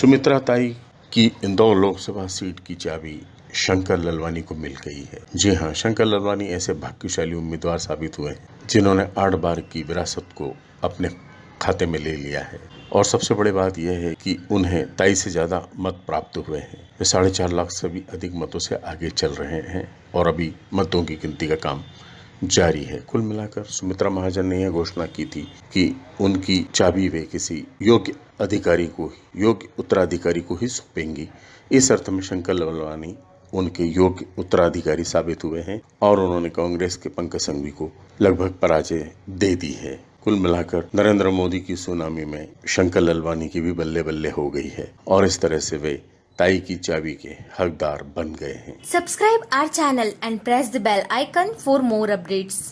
सुमित्रा ताई की इंदौर लोकसभा सीट की चाबी शंकर ललवानी को मिल गई है। जी हाँ, शंकर ललवानी ऐसे भाग्यशाली उम्मीदवार साबित हुए हैं, जिन्होंने आठ बार की विरासत को अपने खाते में ले लिया है। और सबसे बड़ी बात यह है कि उन्हें ताई से ज़्यादा मत प्राप्त हुए हैं। वे साढ़े चार लाख से भी अधिक मतों से आगे चल रहे हैं और अभी मतों की गिनती का काम जारी है। कुल मिलाकर सुमित्रा महाजन ने यह घोषणा की थी कि उनकी चाबी वे किसी योग्य अधिकारी को, योग्य उत्तराधिकारी को ही सौंपेंगी। इस अर्थ में शंकर लवलवानी उनके योग्य उत्तराधिकारी साबित हुए हैं और उन्होंने कांग्रेस के पंकज संघवी को लगभग पराजय दे दी है। कुल मिलाकर नरेंद्र मोदी की सुनामी में शंकर ललवानी की भी बल्ले बल्ले हो गई है और इस तरह से वे ताई की चाबी के हकदार बन गए हैं। Subscribe our channel and press the bell icon for more updates